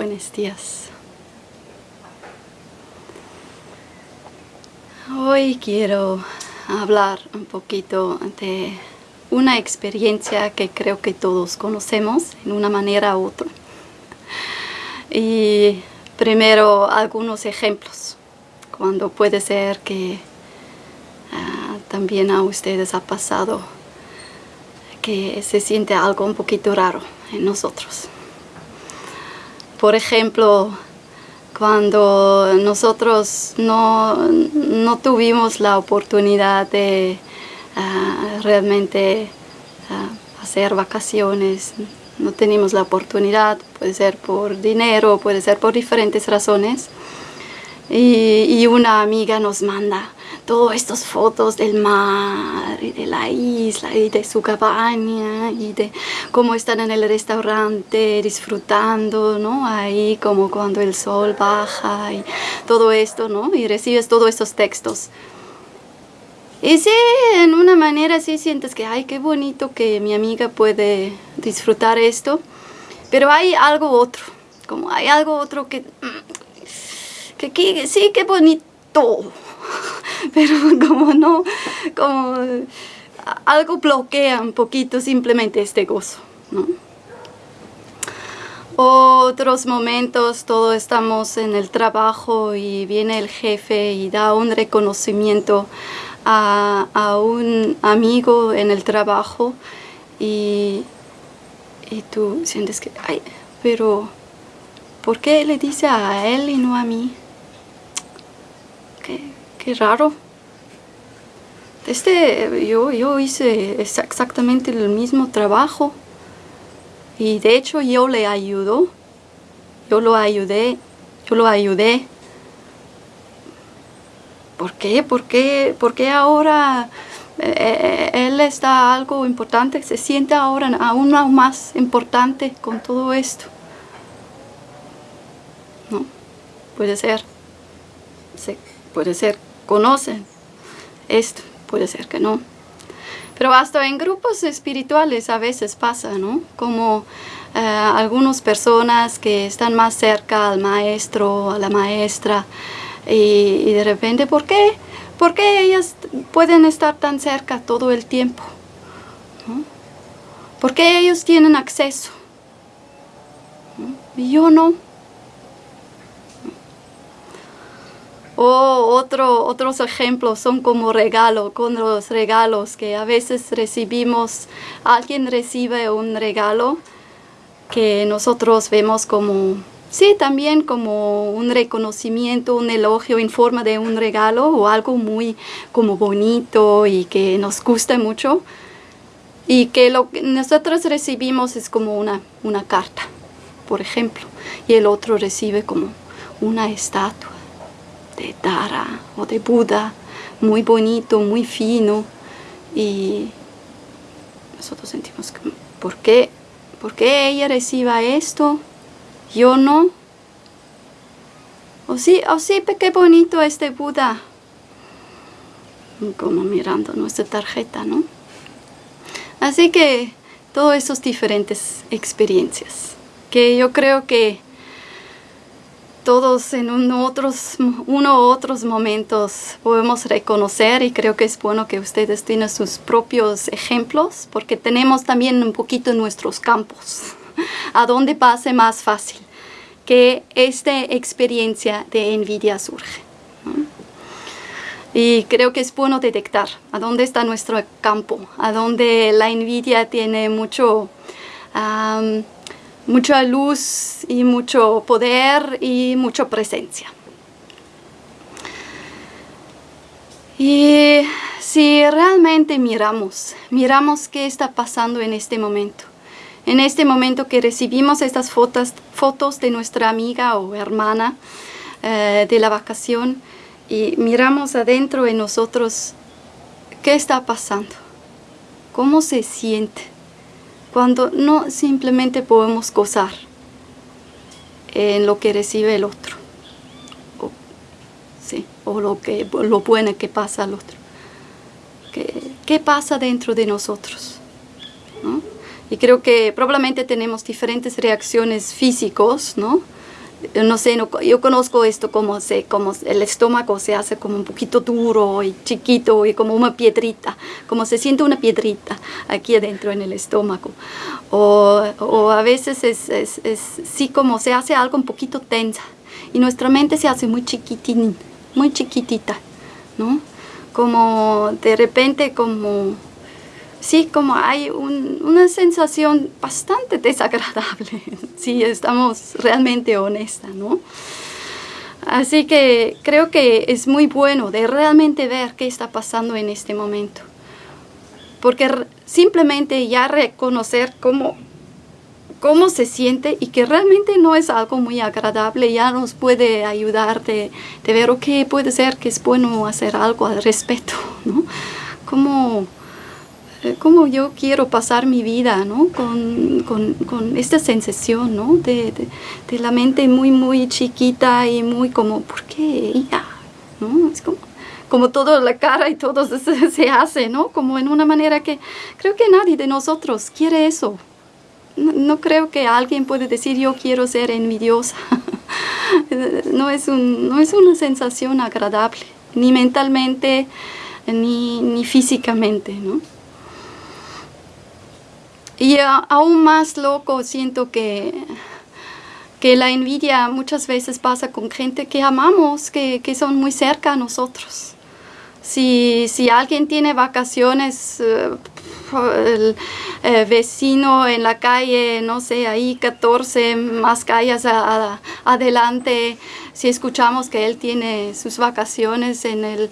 buenos días. Hoy quiero hablar un poquito de una experiencia que creo que todos conocemos en una manera u otra. Y primero algunos ejemplos, cuando puede ser que ah, también a ustedes ha pasado que se siente algo un poquito raro en nosotros. Por ejemplo, cuando nosotros no, tuvimos la oportunidad de ah, realmente ah, hacer vacaciones, no tenemos la oportunidad, puede ser por dinero, puede ser por diferentes razones, y una amiga nos manda todas estas fotos del mar y de la isla y de su cabaña y de cómo están en el restaurante disfrutando, ¿no? Ahí como cuando el sol baja y todo esto, ¿no? Y recibes todos estos textos. Y sí, en una manera sí sientes que, ay, qué bonito que mi amiga puede disfrutar esto, pero hay algo otro, como hay algo otro que, que, que sí, qué bonito, pero como no, como algo bloquea un poquito simplemente este gozo, ¿no? Otros momentos, todos estamos en el trabajo y viene el jefe y da un reconocimiento a, un amigo en el trabajo y, y tú sientes que, ay, pero ¿por qué le dice a él y no a mí? ¿Qué, Qué raro. Este, yo, yo hice exactamente el mismo trabajo. Y de hecho yo le ayudo. Yo lo ayudé. Yo lo ayudé. ¿Por qué? ¿Por qué? ¿Por qué ahora eh, eh, él está algo importante? Se siente ahora aún más importante con todo esto. ¿No? Puede ser. Sí, puede ser conocen esto, puede ser que no. Pero hasta en grupos espirituales a veces pasa, ¿no? Como eh, algunas personas que están más cerca al maestro, a la maestra, y, de repente, ¿por qué? ¿Por qué ellas pueden estar tan cerca todo el tiempo? ¿Por qué ellos tienen acceso? Y yo no. O otro, otros ejemplos son como regalo, con los regalos que a veces recibimos, alguien recibe un regalo que nosotros vemos como, sí, también como un reconocimiento, un elogio en forma de un regalo o algo muy como bonito y que nos gusta mucho. Y que lo que nosotros recibimos es como una, una carta, por ejemplo, y el otro recibe como una estatua de Tara o de Buda, muy bonito, muy fino. Y nosotros sentimos que, ¿por qué? ¿Por qué ella reciba esto? Yo no. O sí, o sí, qué bonito este Buda. Como mirando nuestra tarjeta, ¿no? Así que todas esas diferentes experiencias que yo creo que todos en otros, uno u otros momentos podemos reconocer y creo que es bueno que ustedes tienen sus propios ejemplos porque tenemos también un poquito nuestros campos a dónde pase más fácil que esta experiencia de envidia surge. Y creo que es bueno detectar a dónde está nuestro campo, a dónde la envidia tiene mucho mucha luz y mucho poder y mucha presencia. Y si realmente miramos, miramos qué está pasando en este momento, en este momento que recibimos estas fotos, fotos de nuestra amiga o hermana eh, de la vacación y miramos adentro en nosotros qué está pasando, cómo se siente, cuando no simplemente podemos gozar en lo que recibe el otro o, sí, o lo, que, lo bueno que pasa al otro. ¿Qué, pasa dentro de nosotros? Y creo que probablemente tenemos diferentes reacciones físicos, ¿no? No sé, yo conozco esto como, se, como el estómago se hace como un poquito duro y chiquito y como una piedrita, como se siente una piedrita aquí adentro en el estómago. O, o a veces es, es, es, sí como se hace algo un poquito tensa y nuestra mente se hace muy chiquitín, muy chiquitita, ¿no? Como de repente como sí, como hay una sensación bastante desagradable, si estamos realmente honestas, ¿no? Así que creo que es muy bueno de realmente ver qué está pasando en este momento. Porque simplemente ya reconocer cómo, cómo se siente y que realmente no es algo muy agradable ya nos puede ayudar de, de ver, ok, puede ser que es bueno hacer algo al respecto, ¿no? Como cómo yo quiero pasar mi vida, ¿no? Con, con, con esta sensación, ¿no? De, de, de, la mente muy, muy chiquita y muy como, ¿por qué ella? ¿No? Es como, como toda la cara y todo se, se, hace, ¿no? Como en una manera que creo que nadie de nosotros quiere eso. No, no creo que alguien puede decir yo quiero ser envidiosa. no, es un, no es una sensación agradable, ni mentalmente, ni, ni físicamente, ¿no? Y aún más loco siento que, que la envidia muchas veces pasa con gente que amamos, que, que son muy cerca a nosotros. Si, si alguien tiene vacaciones, uh, el eh, vecino en la calle, no sé, ahí 14 más calles adelante, si escuchamos que él tiene sus vacaciones en el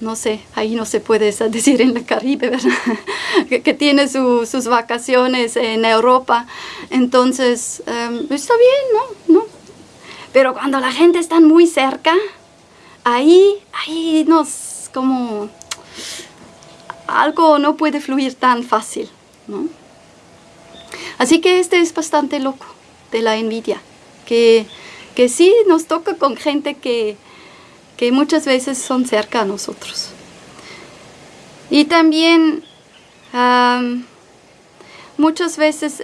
no sé, ahí no se puede decir en el Caribe, ¿verdad? que, tiene su, sus vacaciones en Europa. Entonces, um, está bien, ¿no? ¿no? Pero cuando la gente está muy cerca, ahí, ahí nos, como, algo no puede fluir tan fácil, ¿no? Así que este es bastante loco de la envidia, que, que sí nos toca con gente que, que muchas veces son cerca a nosotros. Y también muchas veces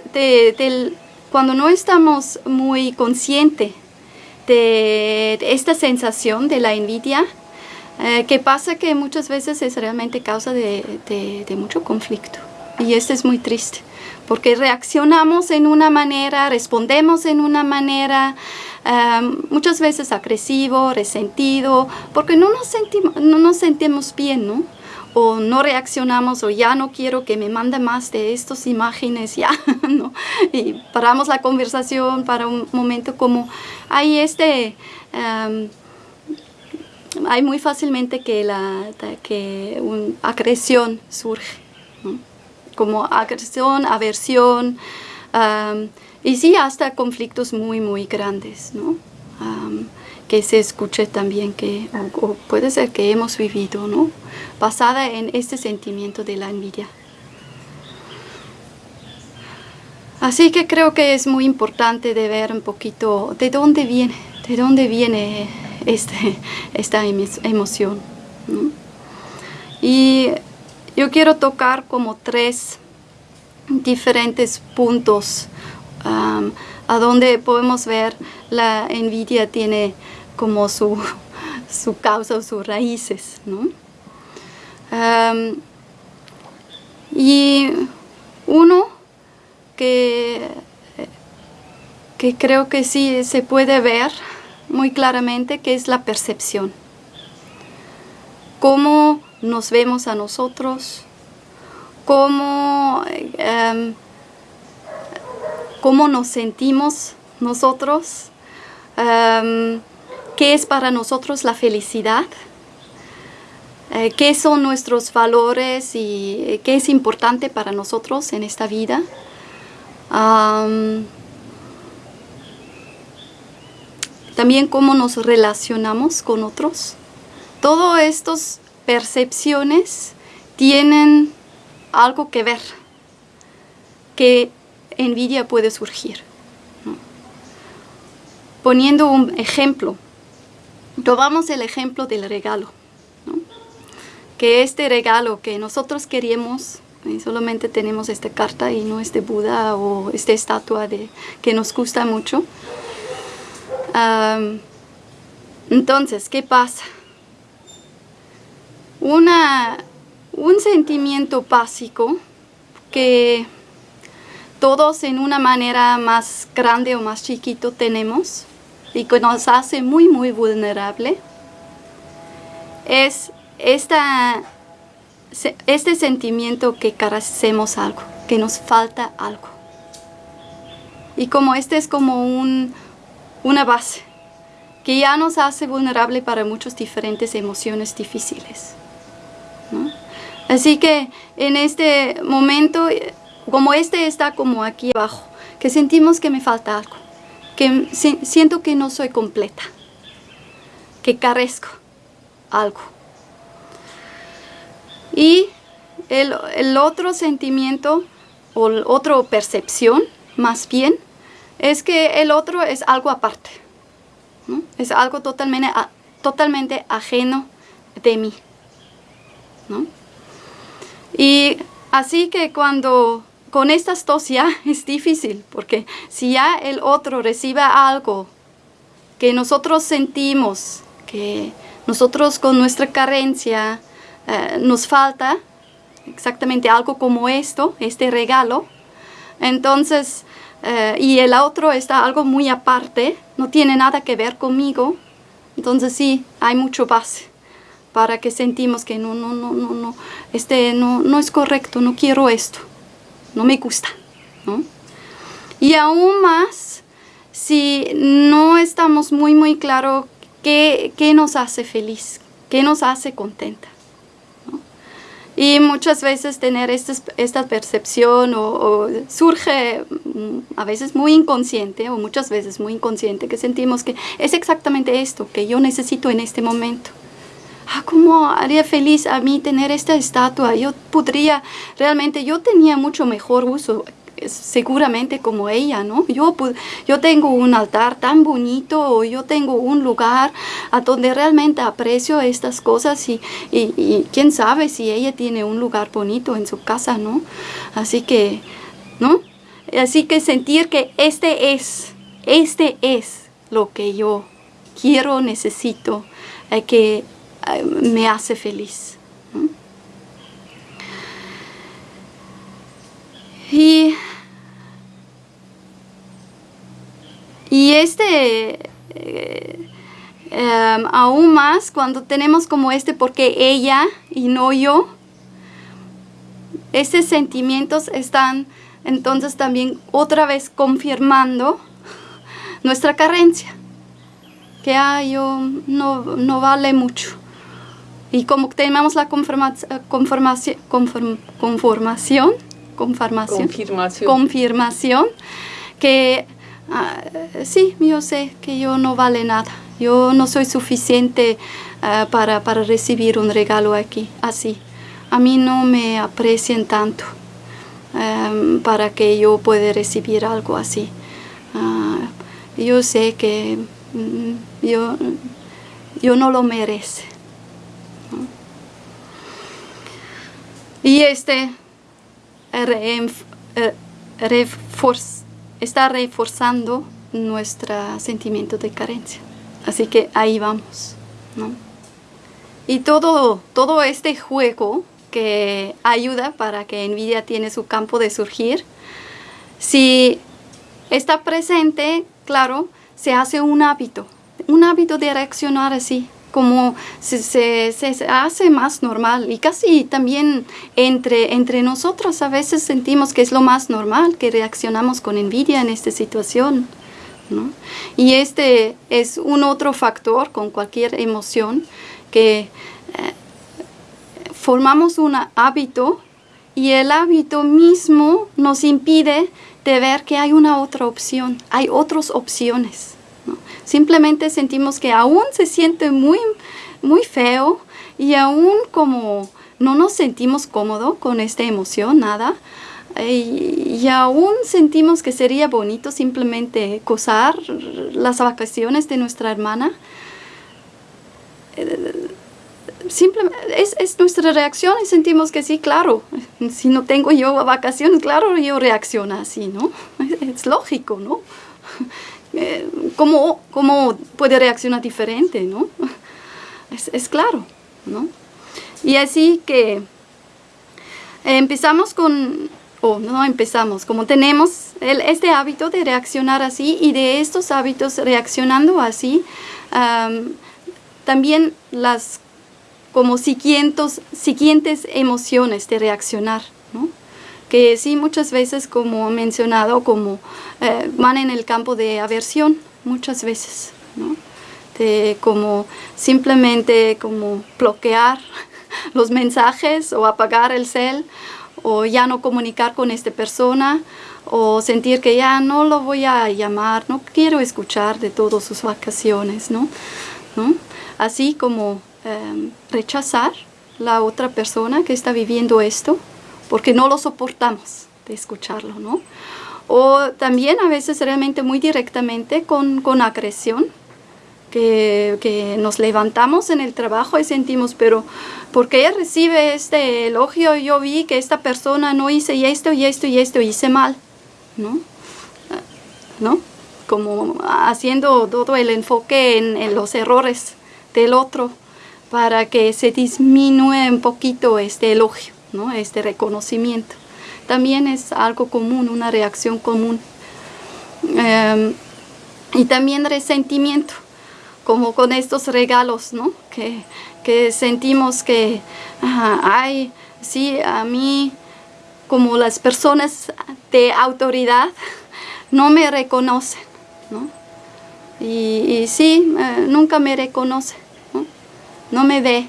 cuando no estamos muy conscientes de, esta sensación de la envidia, eh, que pasa que muchas veces es realmente causa de mucho conflicto. Y esto es muy triste, porque reaccionamos en una manera, respondemos en una manera, um, muchas veces agresivo, resentido, porque no nos, sentimos, no nos sentimos bien, ¿no? O no reaccionamos, o ya no quiero que me mande más de estas imágenes, ya, ¿no? Y paramos la conversación para un momento como hay este... Um, hay muy fácilmente que la que una agresión surge, ¿no? como agresión, aversión, um, y sí, hasta conflictos muy, muy grandes, ¿no? Que se escuche también que, o, puede ser que hemos vivido, ¿no? Basada en este sentimiento de la envidia. Así que creo que es muy importante de ver un poquito de dónde viene, de dónde viene este, esta emoción. ¿no? Y yo quiero tocar como tres diferentes puntos a donde podemos ver la envidia tiene como su, su causa o sus raíces. ¿no? Y uno que, que creo que sí se puede ver muy claramente que es la percepción. Cómo nos vemos a nosotros, cómo cómo nos sentimos nosotros, um, qué es para nosotros la felicidad, eh, qué son nuestros valores y eh, qué es importante para nosotros en esta vida. También cómo nos relacionamos con otros. Todas estas percepciones tienen algo que ver, que envidia puede surgir. Poniendo un ejemplo, tomamos el ejemplo del regalo, que este regalo que nosotros queríamos, y solamente tenemos esta carta y no este Buda o esta estatua de, que nos gusta mucho, entonces, ¿qué pasa? Una, un sentimiento básico que todos en una manera más grande o más chiquito tenemos y que nos hace muy muy vulnerable es esta, este sentimiento que carecemos algo, que nos falta algo. Y como este es como un, una base que ya nos hace vulnerable para muchas diferentes emociones difíciles. Así que en este momento, como este está como aquí abajo, que sentimos que me falta algo, que siento que no soy completa, que carezco algo. Y el, el otro sentimiento o otra percepción, más bien, es que el otro es algo aparte. Es algo totalmente, totalmente ajeno de mí. Y así que cuando con estas dos ya es difícil, porque si ya el otro recibe algo que nosotros sentimos, que nosotros con nuestra carencia eh, nos falta, exactamente algo como esto, este regalo, entonces eh, y el otro está algo muy aparte, no tiene nada que ver conmigo, entonces sí, hay mucho base para que sentimos que no, no, no, no, no, este no, no es correcto, no quiero esto, no me gusta, Y aún más, si no estamos muy, muy claros qué, qué nos hace feliz, qué nos hace contenta. Y muchas veces tener esta, esta percepción o, surge mm, a veces muy inconsciente o muchas veces muy inconsciente que sentimos que es exactamente esto que yo necesito en este momento. Ah, ¿Cómo haría feliz a mí tener esta estatua? Yo podría, realmente yo tenía mucho mejor uso seguramente como ella, ¿no? Yo, yo tengo un altar tan bonito, o yo tengo un lugar a donde realmente aprecio estas cosas y, y, quién sabe si ella tiene un lugar bonito en su casa, ¿no? Así que, ¿no? Así que sentir que este es, este es lo que yo quiero, necesito, eh, que eh, me hace feliz. Y Y este, eh, em, aún más cuando tenemos como este porque ella y no yo, esos sentimientos están entonces también otra vez confirmando nuestra carencia, que yo no, no vale mucho. Y como tenemos la conformación, conformación, conformación, confirmación, confirmación que Ah, sí, yo sé que yo no vale nada. Yo no soy suficiente ah, para, recibir un regalo aquí, así. A mí no me aprecian tanto em, para que yo pueda recibir algo así. Ah, yo sé que mm, yo, yo no lo merece. Y este refuerza está reforzando nuestro sentimiento de carencia. Así que ahí vamos. Y todo, todo este juego que ayuda para que Nvidia tiene su campo de surgir, si está presente, claro, se hace un hábito, un hábito de reaccionar así, como se, se, hace más normal y casi también entre, entre nosotros a veces sentimos que es lo más normal, que reaccionamos con envidia en esta situación. Y este es un otro factor con cualquier emoción que eh, formamos un hábito y el hábito mismo nos impide de ver que hay una otra opción, hay otras opciones. Simplemente sentimos que aún se siente muy, muy feo y aún como no nos sentimos cómodo con esta emoción, nada. Y, aún sentimos que sería bonito simplemente gozar las vacaciones de nuestra hermana. Simplemente es, es, nuestra reacción y sentimos que sí, claro, si no tengo yo vacaciones, claro, yo reacciono así, ¿no? Es lógico, ¿no? Eh, ¿cómo, ¿cómo, puede reaccionar diferente, no? Es, es claro, ¿no? Y así que empezamos con, o no empezamos, como tenemos el, este hábito de reaccionar así y de estos hábitos reaccionando así, también las como siguientes, siguientes emociones de reaccionar. Que sí muchas veces como mencionado como eh, van en el campo de aversión muchas veces ¿no? como simplemente como bloquear los mensajes o apagar el cel o ya no comunicar con esta persona o sentir que ya no lo voy a llamar, no quiero escuchar de todas sus vacaciones, ¿no? Así como em, rechazar la otra persona que está viviendo esto porque no lo soportamos de escucharlo, ¿no? O también a veces realmente muy directamente con, con agresión, que, que, nos levantamos en el trabajo y sentimos, pero ¿por qué recibe este elogio? Yo vi que esta persona no hice esto y esto y esto, hice mal, ¿no? ¿No? Como haciendo todo el enfoque en, en los errores del otro para que se disminuya un poquito este elogio, este reconocimiento. También es algo común, una reacción común. Em, y también resentimiento como con estos regalos, ¿no? Que, que sentimos que, ay, sí, a mí, como las personas de autoridad, no me reconocen, ¿no? Y, sí, eh, nunca me reconoce, ¿no? No me ve.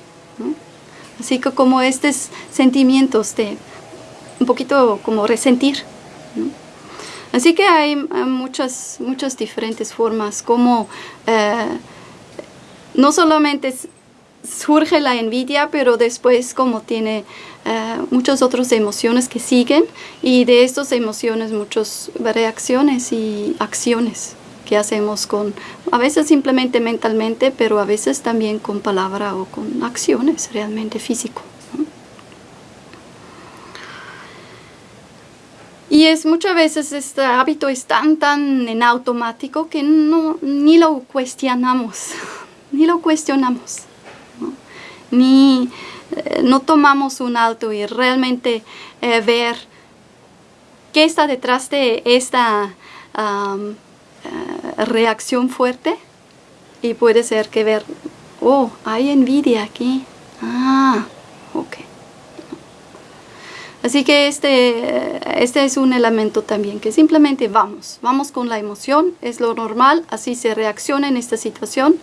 Así que como estos sentimientos de un poquito como resentir. Así que hay muchas, muchas diferentes formas como eh, no solamente surge la envidia, pero después como tiene eh, muchas otras emociones que siguen y de estas emociones muchas reacciones y acciones que hacemos con, a veces simplemente mentalmente, pero a veces también con palabra o con acciones realmente físico. Y es muchas veces este hábito es tan, tan en automático que no, ni lo cuestionamos ni lo cuestionamos, ni eh, no tomamos un alto y realmente eh, ver qué está detrás de esta eh, reacción fuerte y puede ser que ver, oh, hay envidia aquí, ah, ok. Así que este, este es un elemento también, que simplemente vamos, vamos con la emoción, es lo normal, así se reacciona en esta situación,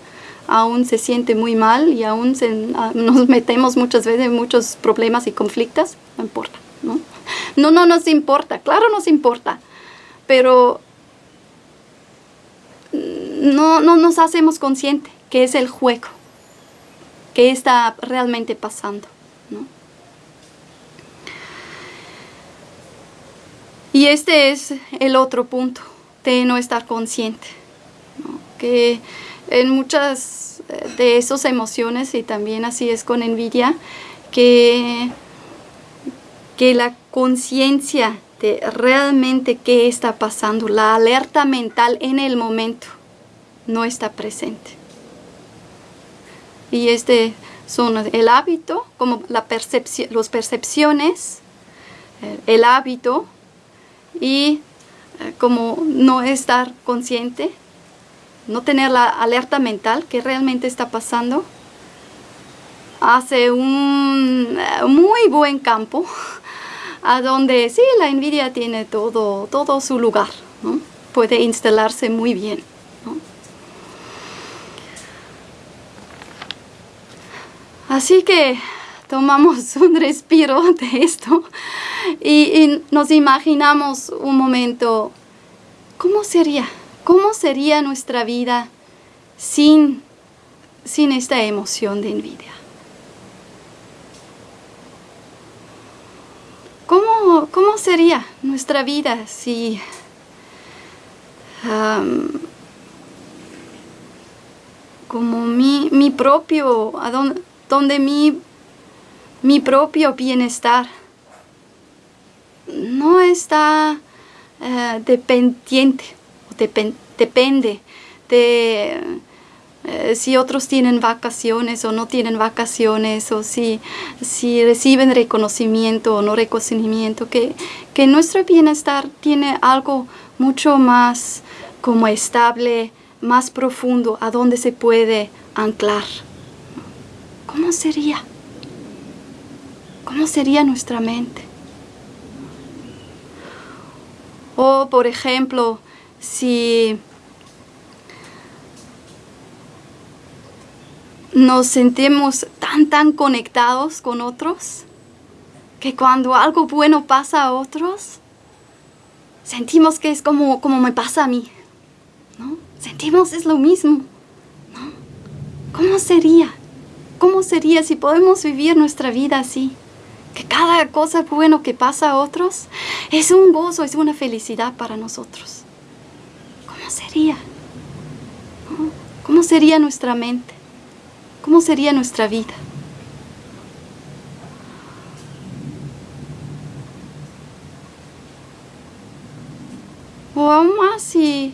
aún se siente muy mal y aún ah, nos metemos muchas veces en muchos problemas y conflictos, no importa, ¿no? No, no nos importa, claro nos importa, pero no, no nos hacemos consciente que es el juego, que está realmente pasando, ¿no? Y este es el otro punto de no estar consciente, que en muchas eh, de esas emociones y también así es con envidia, que, que la conciencia de realmente qué está pasando, la alerta mental en el momento no está presente. Y este son el hábito, como la percepción, las percepciones, eh, el hábito y eh, como no estar consciente no tener la alerta mental que realmente está pasando, hace un eh, muy buen campo a donde sí, la envidia tiene todo, todo su lugar, puede instalarse muy bien. Así que tomamos un respiro de esto y nos imaginamos un momento, ¿cómo sería? ¿Cómo sería nuestra vida sin, sin esta emoción de envidia? ¿Cómo, cómo sería nuestra vida si como mi, mi propio, donde, mi, mi propio bienestar no está uh, dependiente depende de eh, si otros tienen vacaciones o no tienen vacaciones, o si, si reciben reconocimiento o no reconocimiento, que, que nuestro bienestar tiene algo mucho más como estable, más profundo, a donde se puede anclar. ¿Cómo sería? ¿Cómo sería nuestra mente? O, por ejemplo, si nos sentimos tan, tan conectados con otros, que cuando algo bueno pasa a otros, sentimos que es como, como me pasa a mí. ¿no? Sentimos es lo mismo. ¿no? ¿Cómo sería? ¿Cómo sería si podemos vivir nuestra vida así? Que cada cosa bueno que pasa a otros es un gozo, es una felicidad para nosotros. ¿Cómo sería? ¿Cómo sería nuestra mente? ¿Cómo sería nuestra vida? O aún más si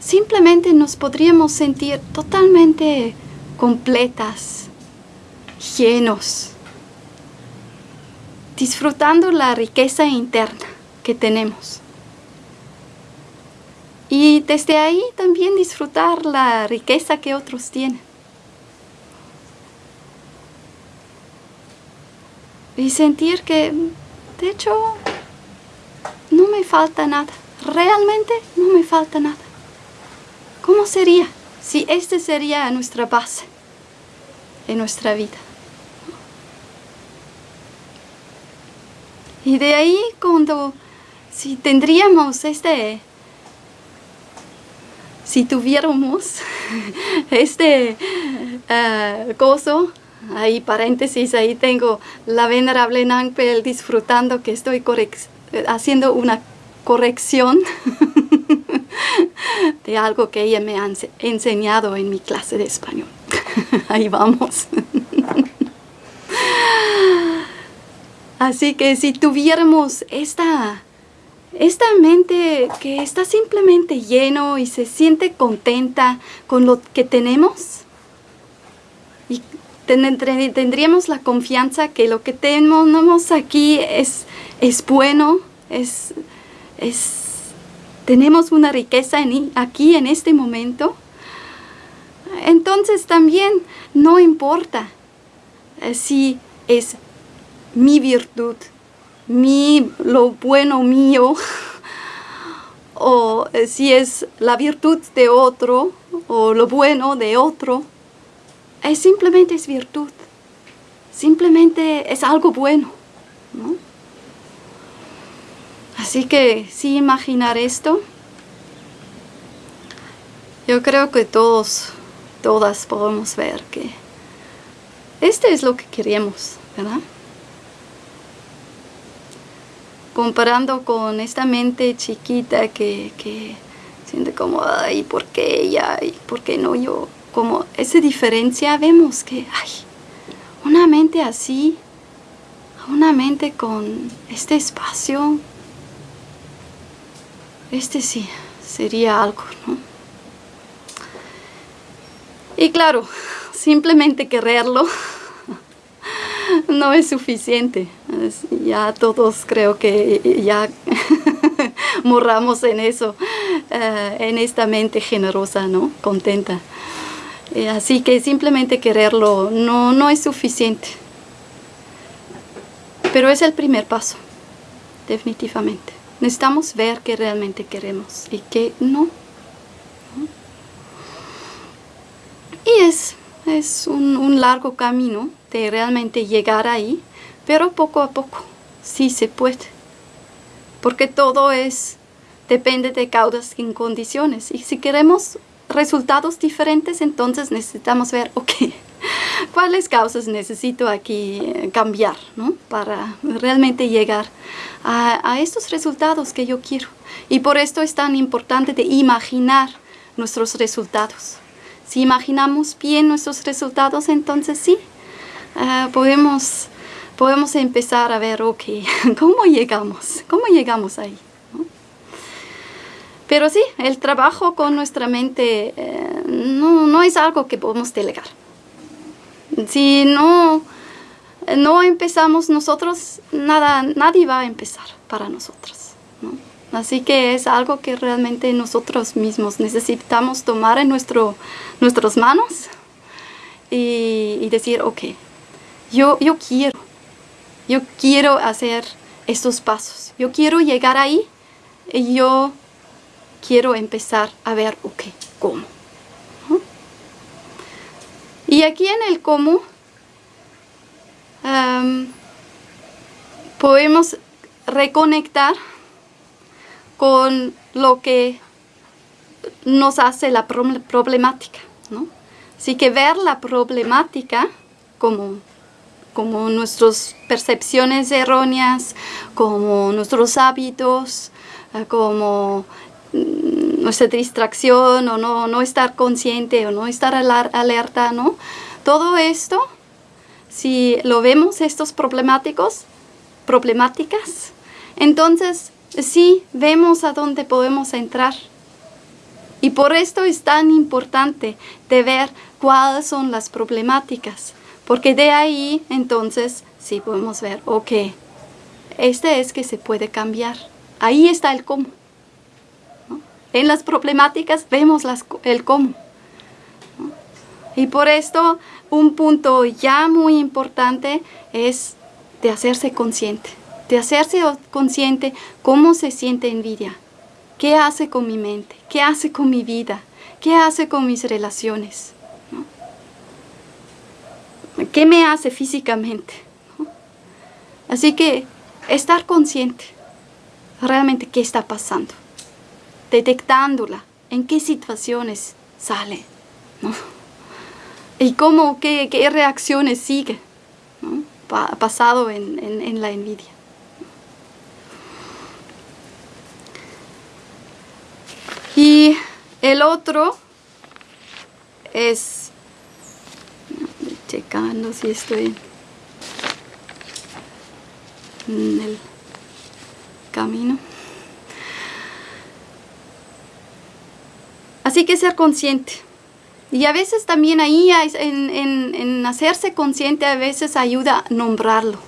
simplemente nos podríamos sentir totalmente completas, llenos, disfrutando la riqueza interna que tenemos. Y desde ahí también disfrutar la riqueza que otros tienen. y sentir que, de hecho, no me falta nada. Realmente no me falta nada. ¿Cómo sería si este sería nuestra base en nuestra vida? Y de ahí cuando, si tendríamos este, si tuviéramos este uh, gozo, Ahí paréntesis, ahí tengo la venerable Nangpel disfrutando que estoy haciendo una corrección de algo que ella me ha enseñado en mi clase de español. ahí vamos. Así que si tuviéramos esta, esta mente que está simplemente lleno y se siente contenta con lo que tenemos, tendríamos la confianza que lo que tenemos aquí es, es bueno, es, tenemos una riqueza aquí en este momento. Entonces también no importa eh, si es mi virtud, mi, lo bueno mío, o eh, si es la virtud de otro, o lo bueno de otro es simplemente es virtud, simplemente es algo bueno. Así que si imaginar esto, yo creo que todos, todas podemos ver que este es lo que queremos, ¿verdad? Comparando con esta mente chiquita que, que siente como, ay, ¿por qué ella? ¿Y por qué no yo? como esa diferencia vemos que hay una mente así, una mente con este espacio, este sí sería algo, ¿no? Y claro, simplemente quererlo no es suficiente. Ya todos creo que ya morramos en eso, eh, en esta mente generosa, ¿no? Contenta. Eh, así que simplemente quererlo no, no es suficiente. Pero es el primer paso, definitivamente. Necesitamos ver que realmente queremos y que no. Y es, es un, un, largo camino de realmente llegar ahí, pero poco a poco, sí se puede. Porque todo es, depende de causas y condiciones. Y si queremos resultados diferentes, entonces necesitamos ver, ok, cuáles causas necesito aquí eh, cambiar, ¿no? Para realmente llegar a, a, estos resultados que yo quiero. Y por esto es tan importante de imaginar nuestros resultados. Si imaginamos bien nuestros resultados, entonces sí, uh, podemos, podemos empezar a ver, ok, ¿cómo llegamos? ¿Cómo llegamos ahí? Pero sí, el trabajo con nuestra mente eh, no, no es algo que podemos delegar. Si no, no empezamos nosotros, nada, nadie va a empezar para nosotros. Así que es algo que realmente nosotros mismos necesitamos tomar en nuestro, nuestras manos y, decir, ok, yo, yo quiero, yo quiero hacer estos pasos, yo quiero llegar ahí y yo quiero empezar a ver, ok, ¿cómo? Y aquí en el cómo podemos reconectar con lo que nos hace la problemática. ¿no? Así que ver la problemática como, como nuestras percepciones erróneas, como nuestros hábitos, eh, como mm, nuestra distracción o no, no estar consciente o no estar alerta, ¿no? Todo esto, si lo vemos estos problemáticos, problemáticas, entonces sí vemos a dónde podemos entrar. Y por esto es tan importante de ver cuáles son las problemáticas, porque de ahí entonces sí podemos ver, ok, este es que se puede cambiar. Ahí está el cómo. En las problemáticas vemos el cómo. Y por esto un punto ya muy importante es de hacerse consciente de hacerse consciente cómo se siente envidia, qué hace con mi mente, qué hace con mi vida, qué hace con mis relaciones, qué me hace físicamente. Así que estar consciente realmente qué está pasando, detectándola, en qué situaciones sale, y cómo, qué, reacciones sigue pasado en la envidia. Y el otro es, checando si estoy en el camino. Así que ser consciente. Y a veces también ahí en, en, hacerse consciente a veces ayuda a nombrarlo.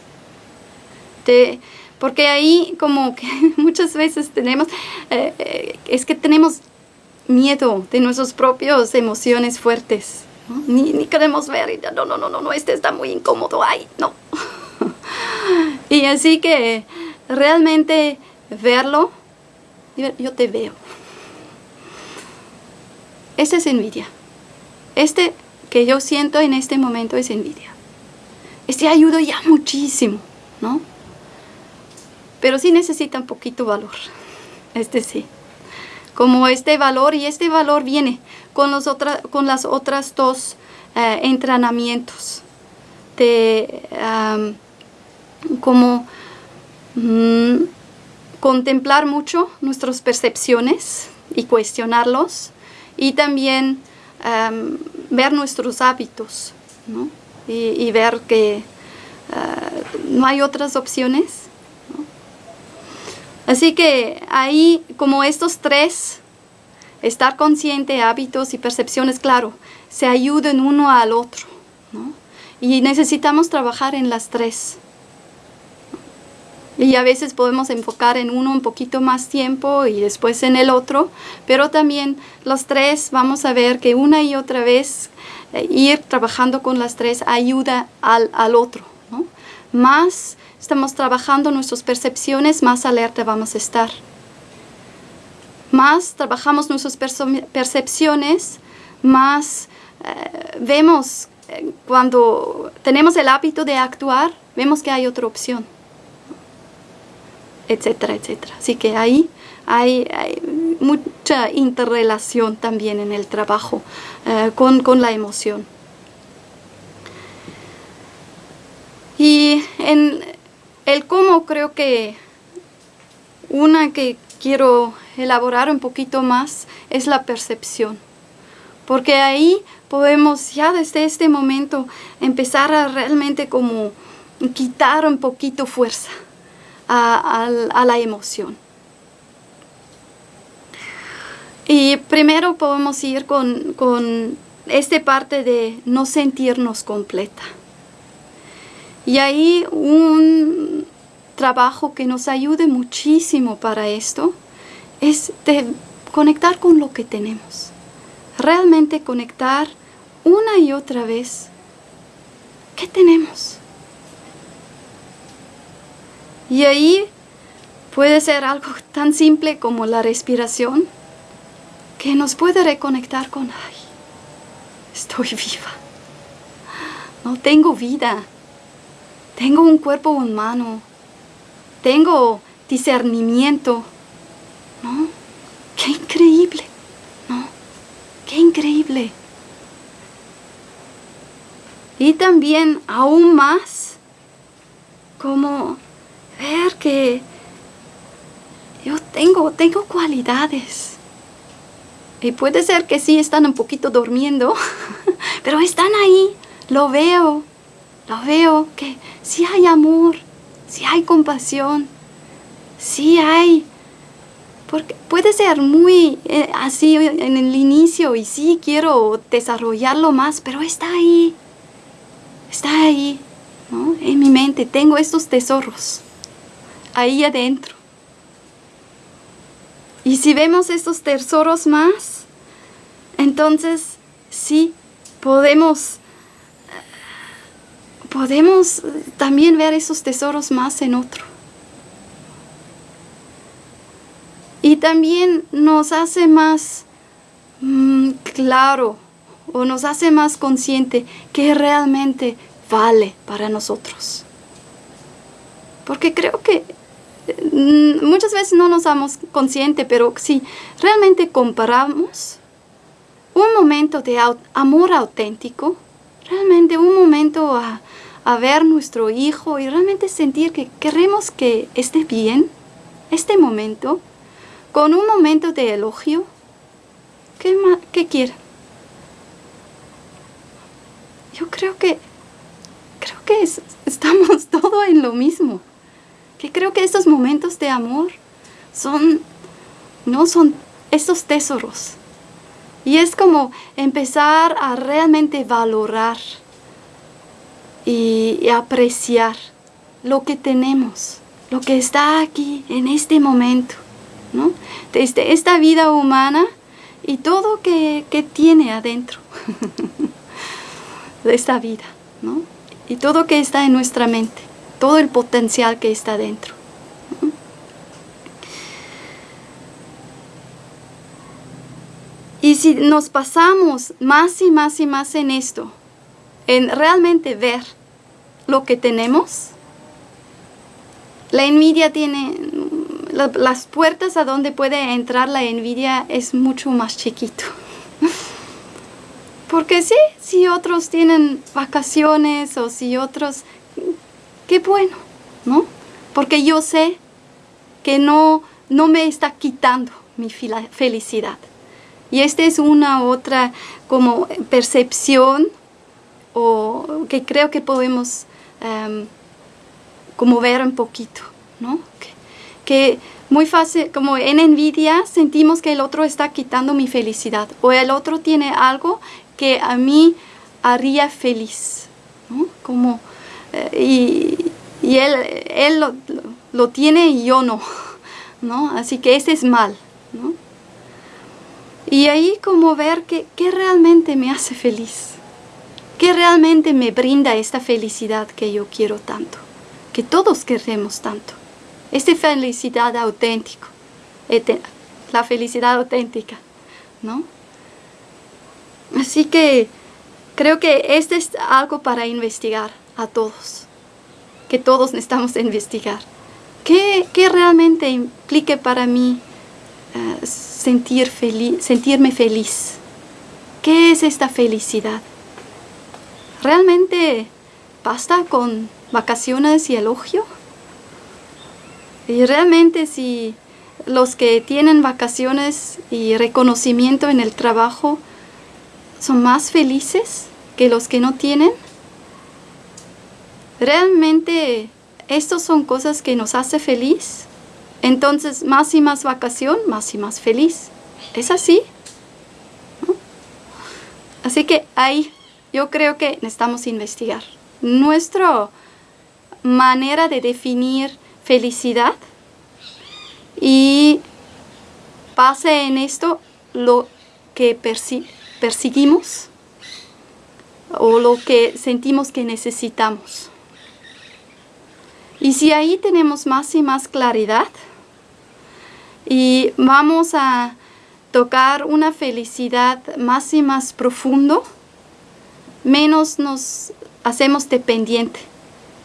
De, porque ahí como que muchas veces tenemos, eh, eh, es que tenemos miedo de nuestras propias emociones fuertes. Ni, queremos ver, y no, no, no, no, no, este está muy incómodo, ay, no. y así que realmente verlo, yo te veo. Esta es envidia. Este que yo siento en este momento es envidia. Este ayuda ya muchísimo, ¿no? pero sí necesita un poquito valor. Este sí. Como este valor, y este valor viene con, los con las otras dos eh, entrenamientos. De como mm, contemplar mucho nuestras percepciones y cuestionarlos. Y también ver nuestros hábitos. Y, ver que eh, no hay otras opciones Así que ahí, como estos tres, estar consciente, hábitos y percepciones, claro, se ayudan uno al otro. Y necesitamos trabajar en las tres. Y a veces podemos enfocar en uno un poquito más tiempo y después en el otro, pero también los tres vamos a ver que una y otra vez eh, ir trabajando con las tres ayuda al, al otro. Más estamos trabajando nuestras percepciones, más alerta vamos a estar. Más trabajamos nuestras percepciones, más eh, vemos eh, cuando tenemos el hábito de actuar, vemos que hay otra opción, etcétera, etcétera. Así que ahí hay, mucha interrelación también en el trabajo eh, con, con la emoción. Y en, el cómo creo que una que quiero elaborar un poquito más es la percepción. Porque ahí podemos ya desde este momento empezar a realmente como quitar un poquito fuerza a, la emoción. Y primero podemos ir con, con esta parte de no sentirnos completa. Y ahí un trabajo que nos ayude muchísimo para esto es conectar con lo que tenemos. Realmente conectar una y otra vez. ¿Qué tenemos? Y ahí puede ser algo tan simple como la respiración que nos puede reconectar con, ay, estoy viva. No tengo vida. Tengo un cuerpo humano. Tengo discernimiento. ¿No? Qué increíble. ¿No? Qué increíble. Y también aún más como ver que yo tengo, tengo cualidades. Y puede ser que sí están un poquito durmiendo, pero están ahí. Lo veo, lo veo que sí hay amor, sí hay compasión, sí hay. Porque puede ser muy eh, así en el inicio y sí quiero desarrollarlo más, pero está ahí, está ahí, ¿no? En mi mente tengo estos tesoros, ahí adentro. Y si vemos estos tesoros más, entonces sí podemos podemos también ver esos tesoros más en otro. Y también nos hace más mm, claro o nos hace más consciente que realmente vale para nosotros. Porque creo que mm, muchas veces no nos damos consciente, pero si realmente comparamos un momento de amor auténtico, realmente un momento a, a ver nuestro hijo y realmente sentir que queremos que esté bien, este momento, con un momento de elogio, ¿qué, qué quiere? Yo creo que, creo que estamos todo en lo mismo. Que creo que estos momentos de amor son, no son estos tesoros. Y es como empezar a realmente valorar y, apreciar lo que tenemos, lo que está aquí en este momento, ¿no? Desde esta vida humana y todo que, que tiene adentro de esta vida, ¿no? Y todo que está en nuestra mente, todo el potencial que está dentro. Y si nos pasamos más y más y más en esto, en realmente ver lo que tenemos. La envidia tiene, las puertas a donde puede entrar la envidia es mucho más chiquito. Porque sí, si otros tienen vacaciones o si otros, qué bueno, ¿no? Porque yo sé que no, no me está quitando mi felicidad. Y esta es una otra como percepción o que creo que podemos em, como ver un poquito, ¿no? Que, muy fácil, como en envidia sentimos que el otro está quitando mi felicidad o el otro tiene algo que a mí haría feliz, ¿no? Como, eh, y, él, él lo, tiene y yo no, ¿no? Así que ese es mal, ¿no? Y ahí como ver que realmente me hace feliz, ¿Qué realmente me brinda esta felicidad que yo quiero tanto? Que todos queremos tanto. Esta felicidad auténtica. La felicidad auténtica, ¿no? Así que creo que este es algo para investigar a todos. Que todos necesitamos investigar. ¿Qué, qué realmente implique para mí eh, sentir sentirme feliz? ¿Qué es esta felicidad? ¿Realmente basta con vacaciones y elogio? Y realmente si los que tienen vacaciones y reconocimiento en el trabajo son más felices que los que no tienen, realmente estas son cosas que nos hace feliz. Entonces, más y más vacación, más y más feliz. ¿Es así? Así que ahí yo creo que necesitamos investigar. Nuestra manera de definir felicidad y base en esto lo que perseguimos o lo que sentimos que necesitamos. Y si ahí tenemos más y más claridad y vamos a tocar una felicidad más y más profundo, menos nos hacemos dependiente.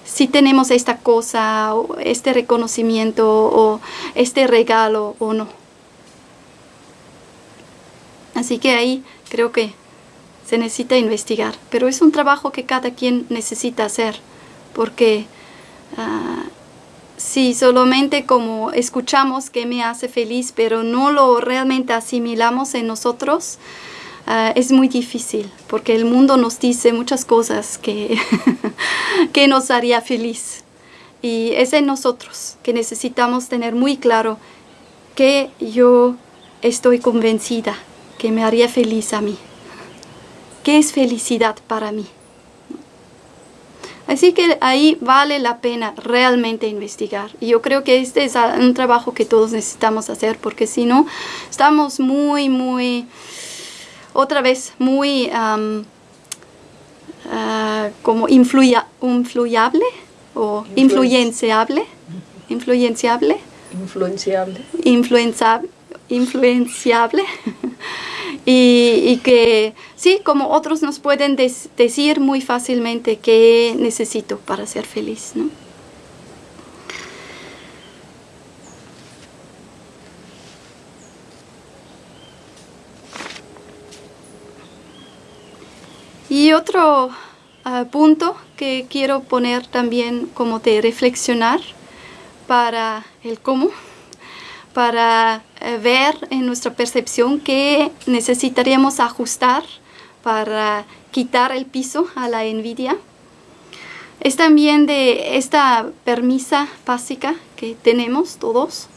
Si tenemos esta cosa, o este reconocimiento, o este regalo o no. Así que ahí creo que se necesita investigar, pero es un trabajo que cada quien necesita hacer, porque ah, si solamente como escuchamos que me hace feliz, pero no lo realmente asimilamos en nosotros, ah, es muy difícil, porque el mundo nos dice muchas cosas que, que nos haría feliz. Y es en nosotros que necesitamos tener muy claro que yo estoy convencida que me haría feliz a mí. ¿Qué es felicidad para mí? Así que ahí vale la pena realmente investigar. Y yo creo que este es un trabajo que todos necesitamos hacer porque si no, estamos muy, muy, otra vez, muy uh, como influya, influyable o influenciable. Influenciable. Influenciable. Influenciable. Influenciable. y, que sí, como otros nos pueden decir muy fácilmente qué necesito para ser feliz. ¿no? Y otro ah, punto que quiero poner también como de reflexionar para el cómo para eh, ver en nuestra percepción que necesitaríamos ajustar para quitar el piso a la envidia. Es también de esta permisa básica que tenemos todos,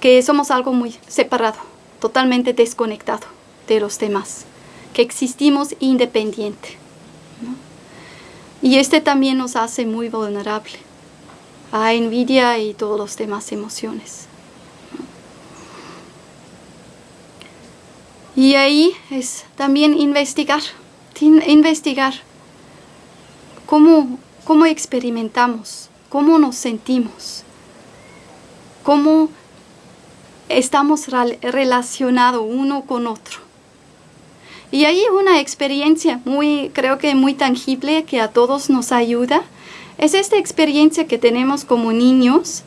que somos algo muy separado, totalmente desconectado de los demás, que existimos independiente. Y este también nos hace muy vulnerable a envidia y todas las demás emociones. Y ahí es también investigar, investigar cómo, cómo experimentamos, cómo nos sentimos, cómo estamos relacionados uno con otro. Y ahí una experiencia muy, creo que muy tangible que a todos nos ayuda, es esta experiencia que tenemos como niños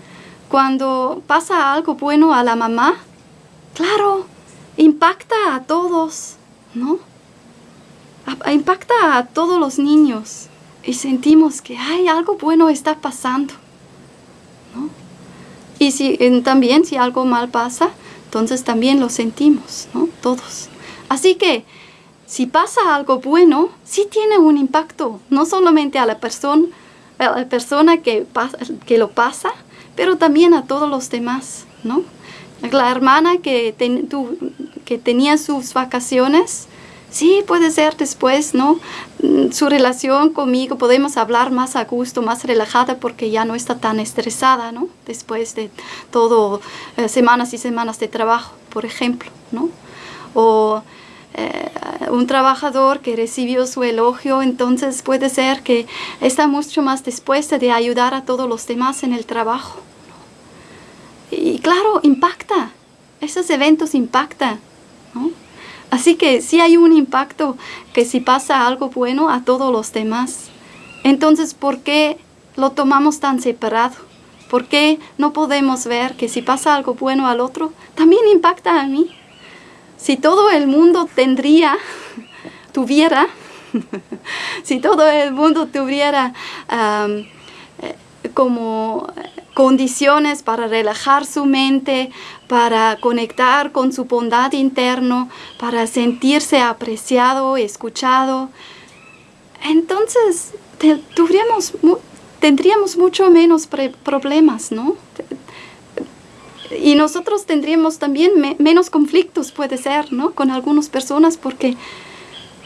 cuando pasa algo bueno a la mamá. Claro, impacta a todos, ¿no? impacta a todos los niños y sentimos que hay algo bueno está pasando, ¿no? Y si, también si algo mal pasa, entonces también lo sentimos, ¿no? Todos. Así que si pasa algo bueno, sí tiene un impacto, no solamente a la persona, a la persona que, lo pasa, pero también a todos los demás, ¿no? La hermana que, que tenía sus vacaciones, sí, puede ser después, ¿no? Mm, su relación conmigo, podemos hablar más a gusto, más relajada porque ya no está tan estresada, ¿no? Después de todo, eh, semanas y semanas de trabajo, por ejemplo, ¿no? O eh, un trabajador que recibió su elogio, entonces puede ser que está mucho más dispuesta de ayudar a todos los demás en el trabajo. Y claro, impacta. Esos eventos impactan. Así que sí hay un impacto que si pasa algo bueno a todos los demás. Entonces, ¿por qué lo tomamos tan separado? ¿Por qué no podemos ver que si pasa algo bueno al otro, también impacta a mí? Si todo el mundo tendría, tuviera, si todo el mundo tuviera eh, como condiciones para relajar su mente, para conectar con su bondad interno, para sentirse apreciado, escuchado. Entonces tendríamos, tendríamos mucho menos problemas, ¿no? Y nosotros tendríamos también menos conflictos, puede ser, ¿no? Con algunas personas, porque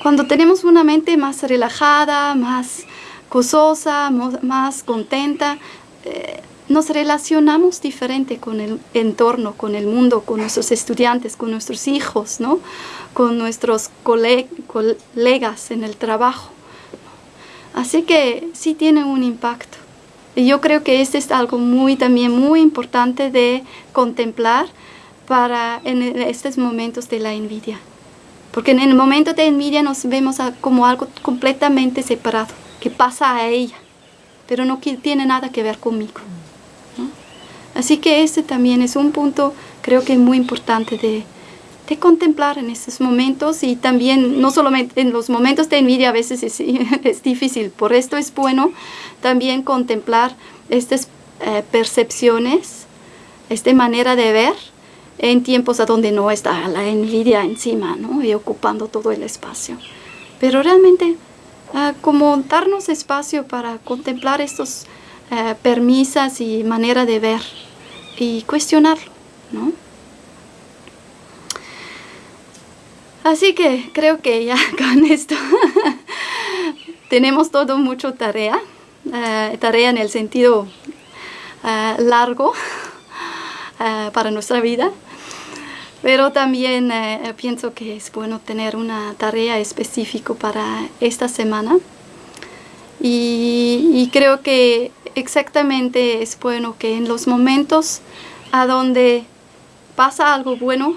cuando tenemos una mente más relajada, más gozosa, más contenta, eh, nos relacionamos diferente con el entorno, con el mundo, con nuestros estudiantes, con nuestros hijos, ¿no? con nuestros colegas en el trabajo. Así que sí tiene un impacto. Y yo creo que este es algo muy también muy importante de contemplar para en estos momentos de la envidia. Porque en el momento de envidia nos vemos como algo completamente separado, que pasa a ella, pero no tiene nada que ver conmigo. Así que este también es un punto creo que muy importante de, de contemplar en estos momentos y también no solamente en los momentos de envidia a veces es, es difícil, por esto es bueno también contemplar estas eh, percepciones, esta manera de ver en tiempos a donde no está la envidia encima ¿no? y ocupando todo el espacio. Pero realmente uh, como darnos espacio para contemplar estos uh, permisas y manera de ver y cuestionarlo. ¿no? Así que creo que ya con esto tenemos todo mucho tarea, uh, tarea en el sentido largo para nuestra vida. Pero también eh, pienso que es bueno tener una tarea específica para esta semana. Y, creo que exactamente es bueno que en los momentos a donde pasa algo bueno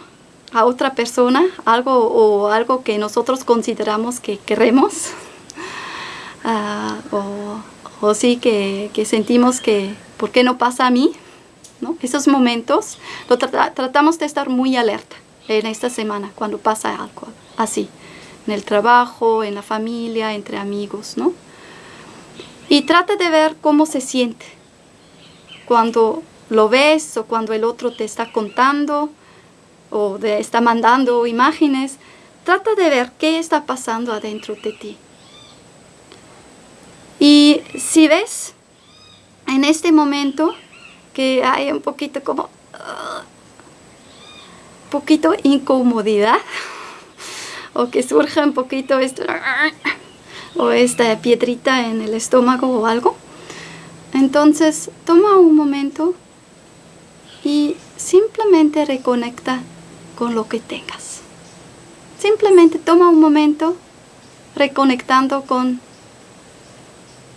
a otra persona, algo o algo que nosotros consideramos que queremos, ah, o, o, sí que, que sentimos que, ¿por qué no pasa a mí? Esos momentos lo tratamos de estar muy alerta en esta semana cuando pasa algo así, en el trabajo, en la familia, entre amigos, ¿no? Y trata de ver cómo se siente cuando lo ves o cuando el otro te está contando o te está mandando imágenes. Trata de ver qué está pasando adentro de ti. Y si ves en este momento que hay un poquito como... Uh, poquito incomodidad o que surja un poquito esto o esta piedrita en el estómago o algo entonces toma un momento y simplemente reconecta con lo que tengas simplemente toma un momento reconectando con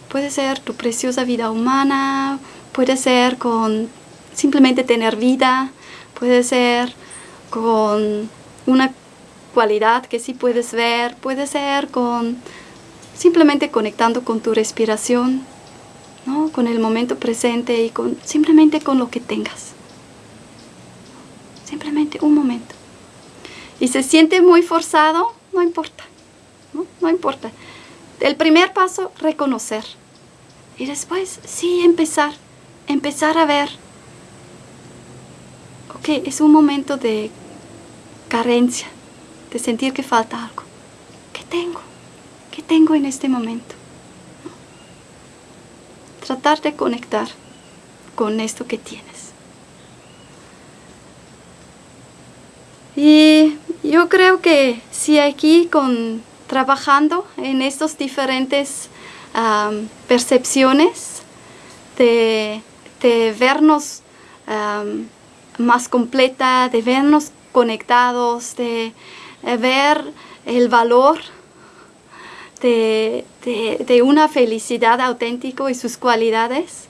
puede ser tu preciosa vida humana Puede ser con simplemente tener vida, puede ser con una cualidad que sí puedes ver, puede ser con simplemente conectando con tu respiración, ¿no? con el momento presente y con simplemente con lo que tengas. Simplemente un momento. Y se siente muy forzado, no importa, no, no importa. El primer paso, reconocer. Y después, sí, empezar empezar a ver, ok, es un momento de carencia, de sentir que falta algo. ¿Qué tengo? ¿Qué tengo en este momento? Tratar de conectar con esto que tienes. Y yo creo que si aquí con trabajando en estas diferentes percepciones de de vernos más completa, de vernos conectados, de, eh, ver el valor de, una felicidad auténtica y sus cualidades,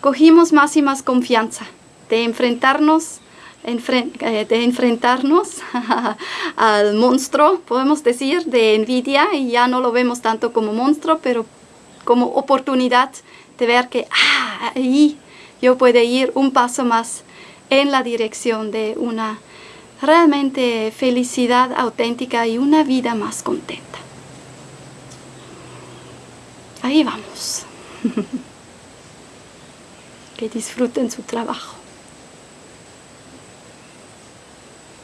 cogimos más y más confianza de enfrentarnos de enfrentarnos al monstruo, podemos decir, de envidia, y ya no lo vemos tanto como monstruo, pero como oportunidad de ver que ah, ahí yo puedo ir un paso más en la dirección de una realmente felicidad auténtica y una vida más contenta. Ahí vamos. que disfruten su trabajo.